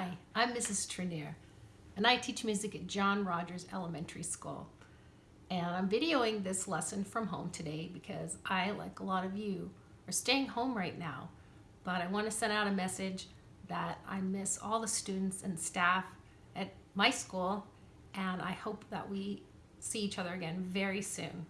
Hi, I'm Mrs. Trenier, and I teach music at John Rogers Elementary School. And I'm videoing this lesson from home today because I, like a lot of you, are staying home right now. But I want to send out a message that I miss all the students and staff at my school, and I hope that we see each other again very soon.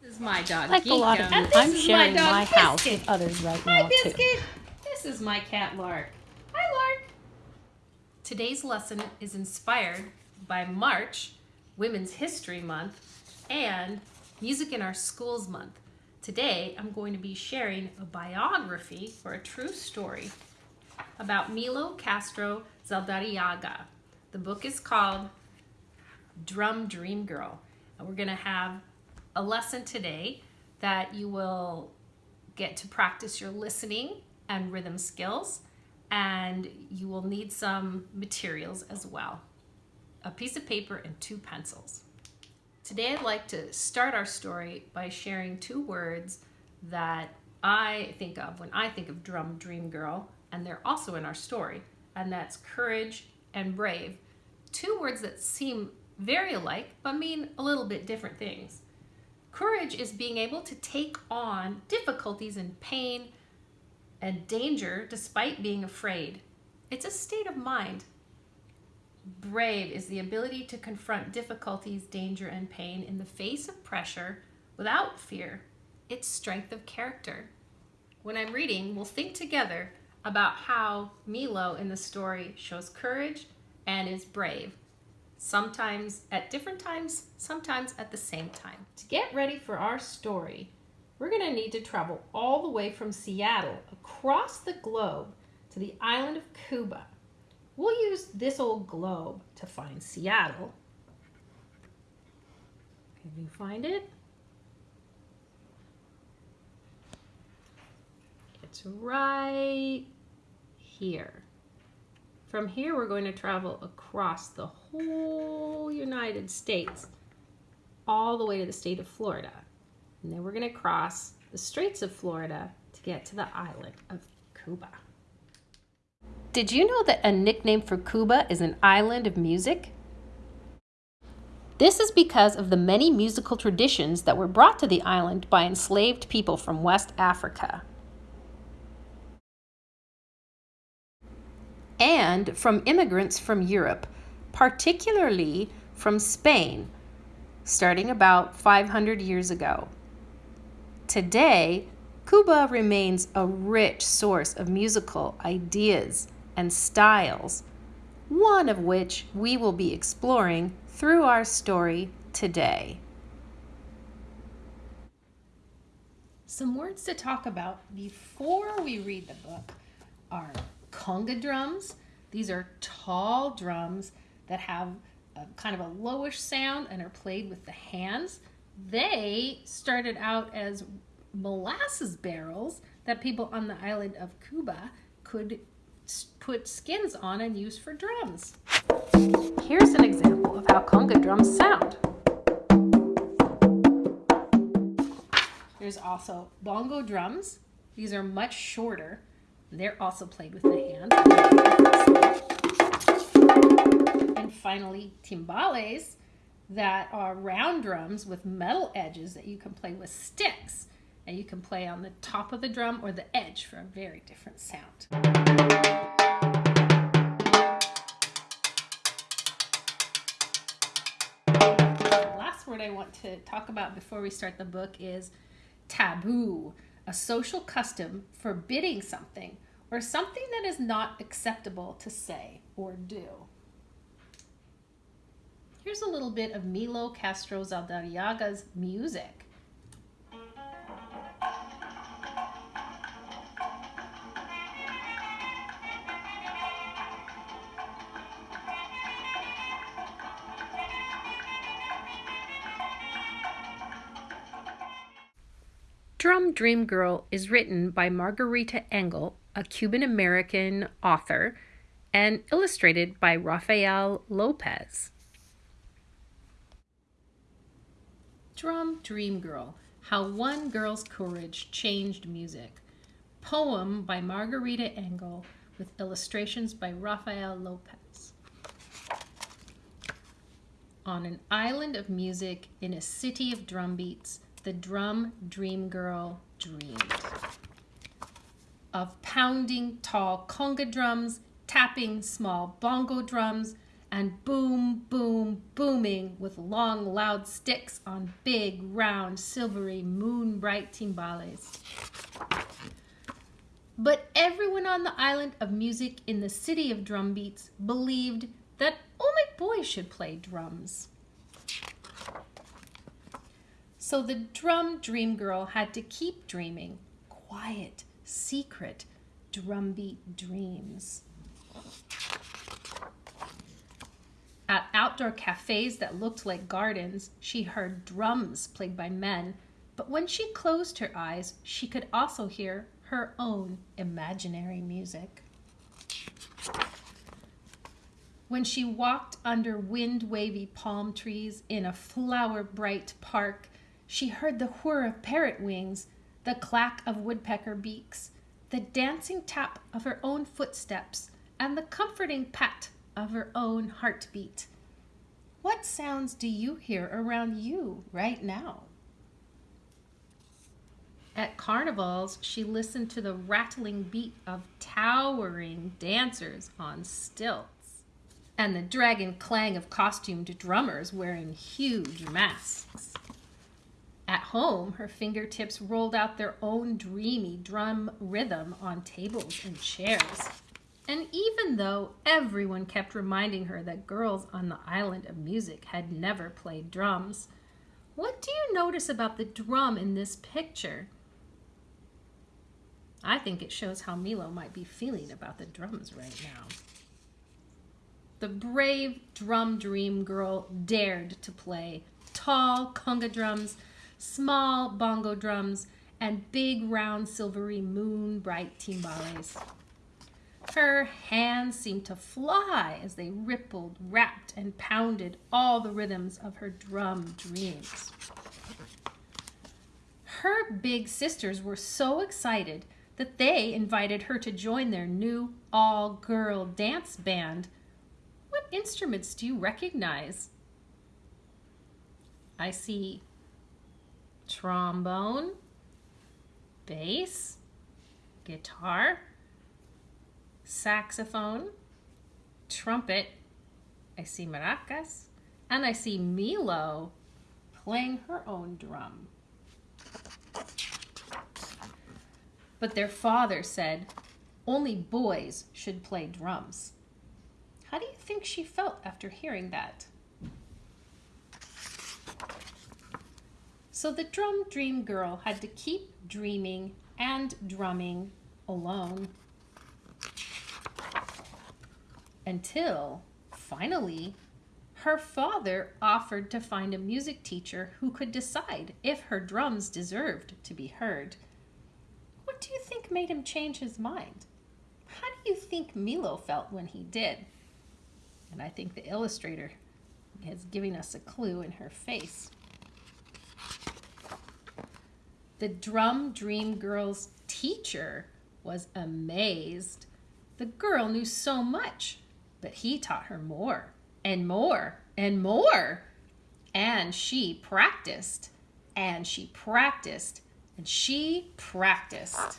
This is my dog, Like a lot of you, I'm is sharing dog, my house Biscuit. with others right Hi, now too. This is my cat, Lark. Today's lesson is inspired by March, Women's History Month, and Music in Our Schools Month. Today, I'm going to be sharing a biography or a true story about Millo Castro Zaldarriaga. The book is called Drum Dream Girl. And we're going to have a lesson today that you will get to practice your listening and rhythm skills, and you will need some materials as well a piece of paper and two pencils. Today, I'd like to start our story by sharing two words that I think of when I think of Drum Dream Girl, and they're also in our story, and that's courage and brave. Two words that seem very alike but mean a little bit different things. Courage is being able to take on difficulties and pain and danger despite being afraid. It's a state of mind. Brave is the ability to confront difficulties, danger, and pain in the face of pressure without fear. It's strength of character. When I'm reading, we'll think together about how Millo in the story shows courage and is brave sometimes at different times, sometimes at the same time. To get ready for our story, we're going to need to travel all the way from Seattle across the globe to the island of Cuba. We'll use this old globe to find Seattle. Can you find it? It's right here. From here, we're going to travel across the whole United States, all the way to the state of Florida. And then we're going to cross the Straits of Florida to get to the island of Cuba. Did you know that a nickname for Cuba is an island of music? This is because of the many musical traditions that were brought to the island by enslaved people from West Africa. and from immigrants from Europe, particularly from Spain, starting about 500 years ago. Today, Cuba remains a rich source of musical ideas and styles, one of which we will be exploring through our story today. Some words to talk about before we read the book are conga drums. These are tall drums that have a, kind of a lowish sound and are played with the hands. They started out as molasses barrels that people on the island of Cuba could put skins on and use for drums. Here's an example of how conga drums sound. There's also bongo drums. These are much shorter they're also played with the hand. And finally, timbales that are round drums with metal edges that you can play with sticks. And you can play on the top of the drum or the edge for a very different sound. The last word I want to talk about before we start the book is taboo a social custom forbidding something or something that is not acceptable to say or do. Here's a little bit of Millo Castro Zaldarriaga's music. Drum Dream Girl is written by Margarita Engle, a Cuban American author, and illustrated by Rafael Lopez. Drum Dream Girl How One Girl's Courage Changed Music. Poem by Margarita Engle with illustrations by Rafael Lopez. On an island of music in a city of drumbeats, the drum dream girl dreamed of pounding tall conga drums, tapping small bongo drums, and boom, boom, booming with long, loud sticks on big, round, silvery, moon bright timbales. But everyone on the island of music in the city of drumbeats believed that only boys should play drums. So the drum dream girl had to keep dreaming quiet, secret, drumbeat dreams. At outdoor cafes that looked like gardens, she heard drums played by men, but when she closed her eyes, she could also hear her own imaginary music. When she walked under wind wavy palm trees in a flower bright park, she heard the whir of parrot wings, the clack of woodpecker beaks, the dancing tap of her own footsteps, and the comforting pat of her own heartbeat. What sounds do you hear around you right now? At carnivals, she listened to the rattling beat of towering dancers on stilts and the dragon clang of costumed drummers wearing huge masks. At home, her fingertips rolled out their own dreamy drum rhythm on tables and chairs. And even though everyone kept reminding her that girls on the island of music had never played drums, what do you notice about the drum in this picture? I think it shows how Millo might be feeling about the drums right now. The brave drum dream girl dared to play tall conga drums, small bongo drums, and big round silvery moon bright timbales. Her hands seemed to fly as they rippled, rapped, and pounded all the rhythms of her drum dreams. Her big sisters were so excited that they invited her to join their new all-girl dance band. What instruments do you recognize? I see trombone, bass, guitar, saxophone, trumpet, I see maracas, and I see Millo playing her own drum. But their father said only boys should play drums. How do you think she felt after hearing that? So the drum dream girl had to keep dreaming and drumming alone until finally her father offered to find a music teacher who could decide if her drums deserved to be heard. What do you think made him change his mind? How do you think Millo felt when he did? And I think the illustrator is giving us a clue in her face. The Drum Dream Girl's teacher was amazed. The girl knew so much but he taught her more and more and more. And she practiced and she practiced and she practiced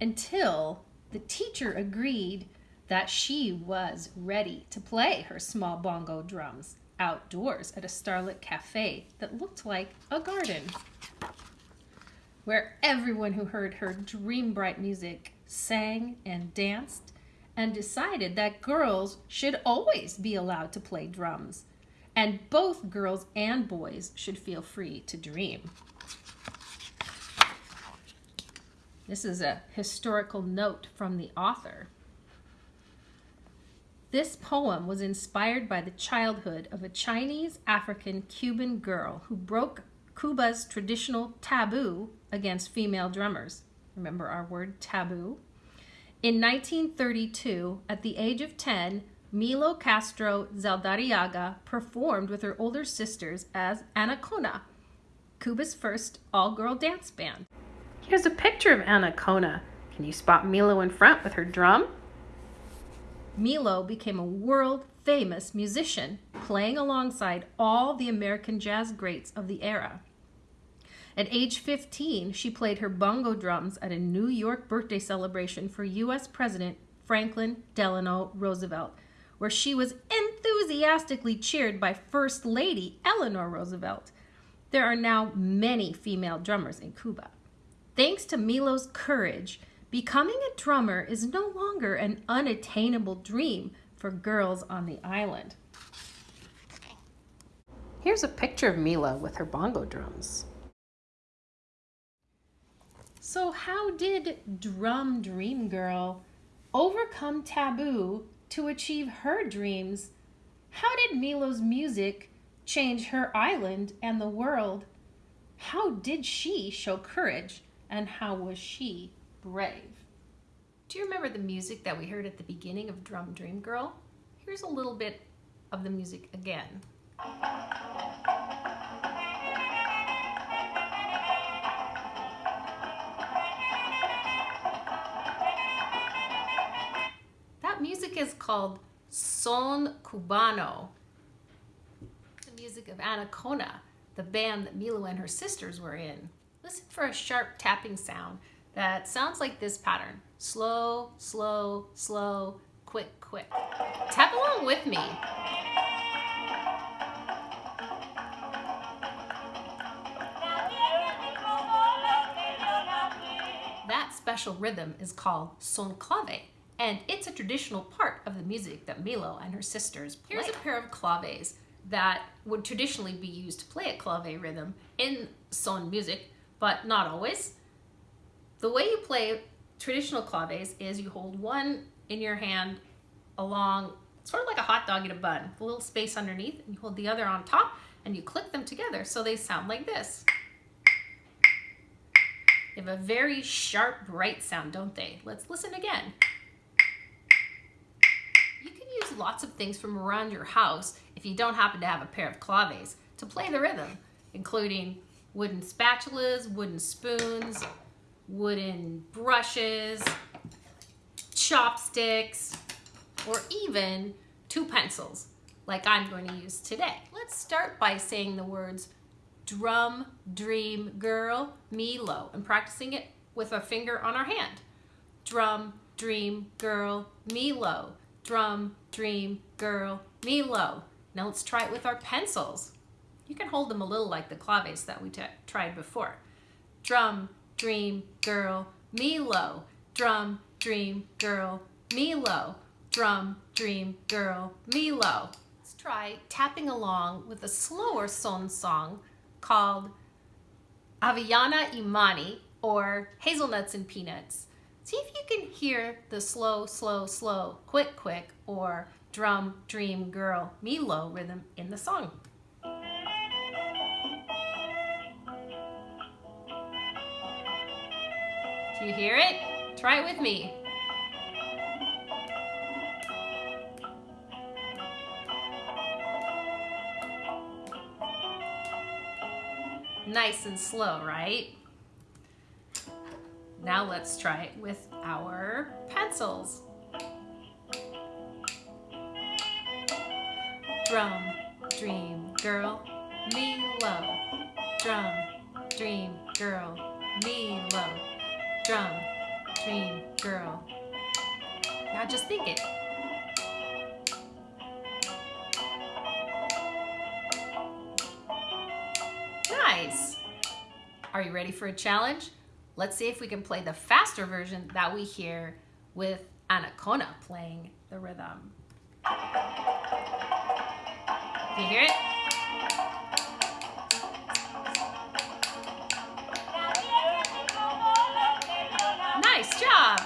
until the teacher agreed that she was ready to play her small bongo drums outdoors at a starlit cafe that looked like a garden where everyone who heard her dream bright music sang and danced and decided that girls should always be allowed to play drums, and both girls and boys should feel free to dream. This is a historical note from the author. This poem was inspired by the childhood of a Chinese African Cuban girl who broke Cuba's traditional taboo against female drummers. Remember our word taboo? In 1932, at the age of 10, Millo Castro Zaldarriaga performed with her older sisters as Anacaona, Cuba's first all-girl dance band. Here's a picture of Anacaona Can you spot Millo in front with her drum? Millo became a world famous musician, playing alongside all the American jazz greats of the era. At age 15, she played her bongo drums at a New York birthday celebration for U.S. President Franklin Delano Roosevelt, where she was enthusiastically cheered by First Lady Eleanor Roosevelt. There are now many female drummers in Cuba. Thanks to Millo's courage, becoming a drummer is no longer an unattainable dream for girls on the island. Here's a picture of Millo with her bongo drums. So how did Drum Dream Girl overcome taboo to achieve her dreams? How did Millo's music change her island and the world? How did she show courage and how was she brave? Do you remember the music that we heard at the beginning of Drum Dream Girl? Here's a little bit of the music again. Music is called Son Cubano, the music of Anacaona, the band that Millo and her sisters were in. Listen for a sharp tapping sound that sounds like this pattern. Slow, slow, slow, quick, quick. Tap along with me. That special rhythm is called son clave and it's a traditional part of the music that Millo and her sisters play. Here's a pair of claves that would traditionally be used to play a clave rhythm in son music, but not always. The way you play traditional claves is you hold one in your hand along, sort of like a hot dog in a bun, a little space underneath, and you hold the other on top, and you click them together so they sound like this. They have a very sharp, bright sound, don't they? Let's listen again use lots of things from around your house if you don't happen to have a pair of claves to play the rhythm, including wooden spatulas, wooden spoons, wooden brushes, chopsticks, or even two pencils like I'm going to use today. Let's start by saying the words drum, dream, girl, Millo, and practicing it with a finger on our hand. Drum, dream, girl, Millo drum, dream, girl, Millo. Now let's try it with our pencils. You can hold them a little like the claves that we tried before. Drum, dream, girl, Millo. Drum, dream, girl, Millo. Drum, dream, girl, Millo. Let's try tapping along with a slower son song called Avellana y Maní or Hazelnuts and Peanuts. See if you can hear the slow, slow, slow, quick, quick, or drum, dream, girl, me low rhythm in the song. Do you hear it? Try it with me. Nice and slow, right? Now let's try it with our pencils. Drum, dream, girl, me low. Drum, dream, girl, me low. Drum, dream, girl. Now just think it. Nice. Are you ready for a challenge? Let's see if we can play the faster version that we hear with Anacaona playing the rhythm. Do you hear it? Nice job!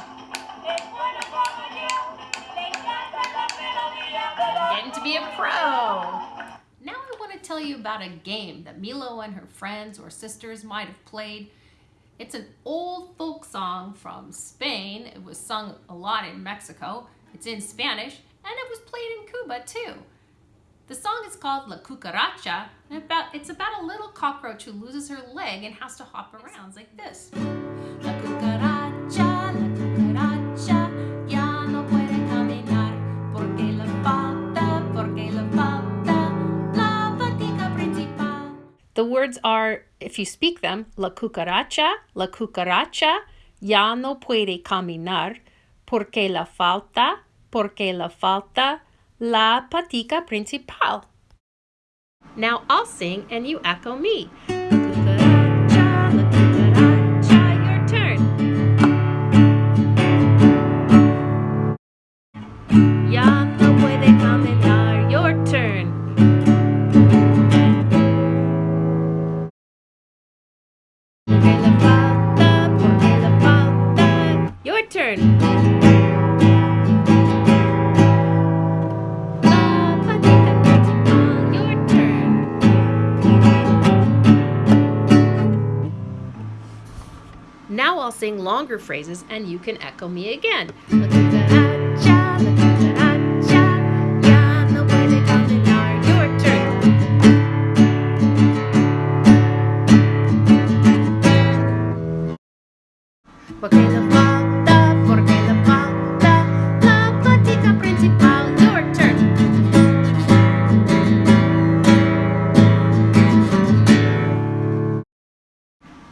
Getting to be a pro! Now I want to tell you about a game that Millo and her friends or sisters might have played it's an old folk song from Spain. It was sung a lot in Mexico. It's in Spanish, and it was played in Cuba too. The song is called La Cucaracha, and about, it's about a little cockroach who loses her leg and has to hop around like this. The words are, if you speak them, la cucaracha, la cucaracha ya no puede caminar porque la falta, porque la falta la patica principal. Now I'll sing and you echo me. Longer phrases and you can echo me again.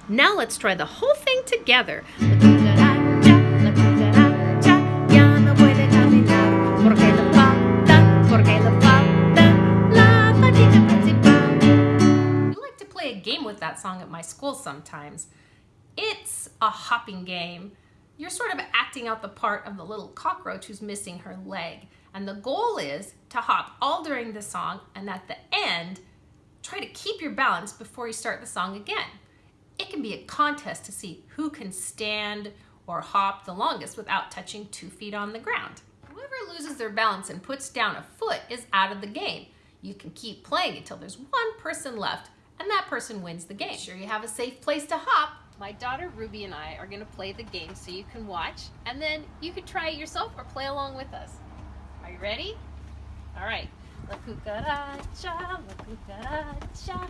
Now let's try the whole thing together. With that song at my school sometimes. It's a hopping game. You're sort of acting out the part of the little cockroach who's missing her leg. And the goal is to hop all during the song and at the end, try to keep your balance before you start the song again. It can be a contest to see who can stand or hop the longest without touching two feet on the ground. Whoever loses their balance and puts down a foot is out of the game. You can keep playing until there's one person left and that person wins the game. Sure you have a safe place to hop. My daughter Ruby and I are gonna play the game so you can watch and then you can try it yourself or play along with us. Are you ready? All right. La cucaracha, la cucaracha,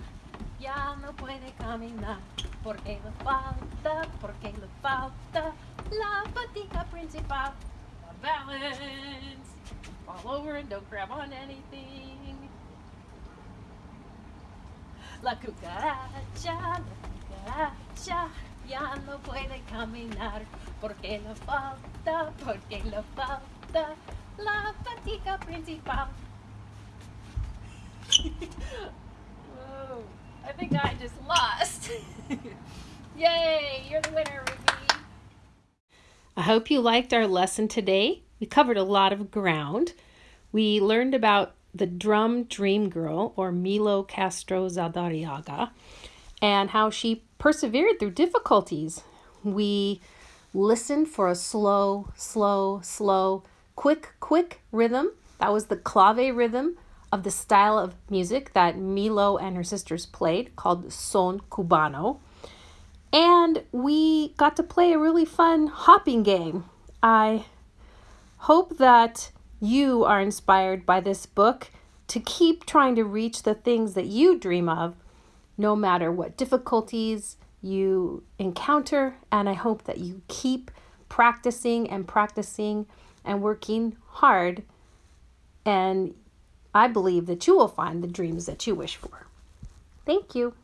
ya no puede caminar porque le falta, porque le falta la patica principal. balance. Fall over and don't grab on anything. La cucaracha, la cucaracha, ya no puede caminar porque le falta, porque le falta la patica principal. Whoa. I think I just lost. Yay, you're the winner, Ruby. I hope you liked our lesson today. We covered a lot of ground. We learned about the drum dream girl, or Millo Castro Zaldarriaga, and how she persevered through difficulties. We listened for a slow, slow, slow, quick, quick rhythm. That was the clave rhythm of the style of music that Millo and her sisters played called Son Cubano. And we got to play a really fun hopping game. I hope that you are inspired by this book to keep trying to reach the things that you dream of, no matter what difficulties you encounter. And I hope that you keep practicing and practicing and working hard and I believe that you will find the dreams that you wish for. Thank you.